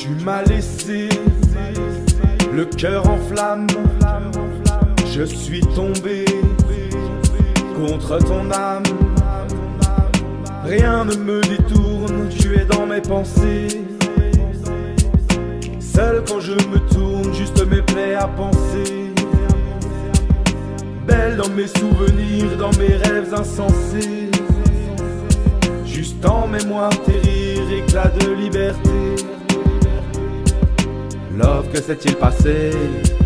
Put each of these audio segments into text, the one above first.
Tu m'as laissé le cœur en flamme. Je suis tombé contre ton âme. Rien ne me détourne, tu es dans mes pensées. Seul quand je me tourne, juste mes plaies à penser. Belle dans mes souvenirs, dans mes rêves insensés. Juste en mémoire tes rires, de liberté. Love, que s'est-il passé?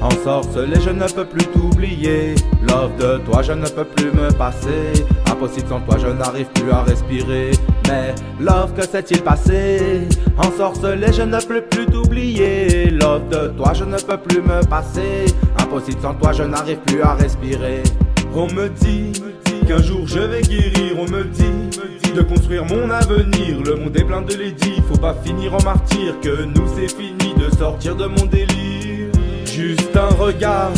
En sorcelé, je ne peux plus t'oublier. Love, de toi, je ne peux plus me passer. Impossible sans toi, je n'arrive plus à respirer. Mais love, que s'est-il passé? En sorcelé, je ne peux plus t'oublier. Love, de toi, je ne peux plus me passer. Impossible sans toi, je n'arrive plus à respirer. On me dit qu'un jour je vais guérir. On me dit de construire mon avenir. Le monde est plein de lady, faut pas finir en martyr. Que nous c'est fini de sortir de mon délire. Juste un regard,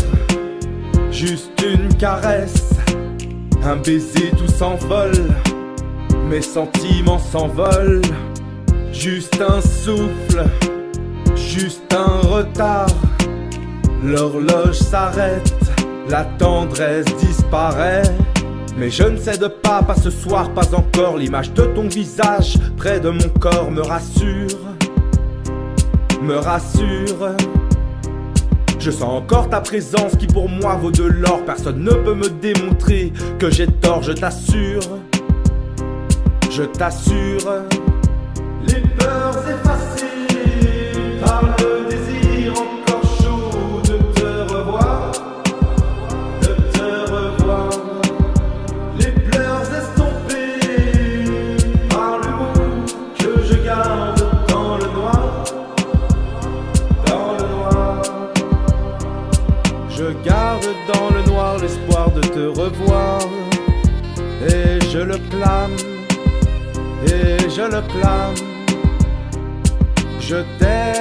juste une caresse, un baiser tout s'envole. Mes sentiments s'envolent, juste un souffle, juste un retard. L'horloge s'arrête, la tendresse disparaît. Mais je ne cède pas, pas ce soir, pas encore. L'image de ton visage près de mon corps me rassure, me rassure. Je sens encore ta présence qui pour moi vaut de l'or. Personne ne peut me démontrer que j'ai tort, je t'assure. Je t'assure. Les peurs effacées revoir. Et je le clame, et je le clame. Je t'aime.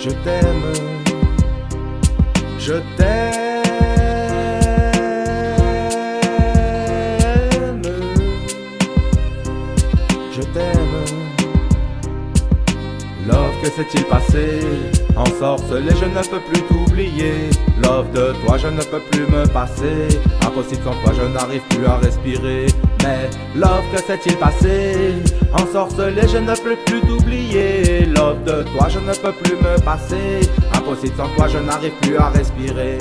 Je t'aime. Je t'aime. Je t'aime. Love, que s'est-il passé? En sorcelé, je ne peux plus t'oublier. Love, de toi, je ne peux plus me passer. Impossible sans toi, je n'arrive plus à respirer. Mais love, que s'est-il passé? En sorcelé, je ne peux plus t'oublier. Love, de toi, je ne peux plus me passer. Impossible sans toi, je n'arrive plus à respirer.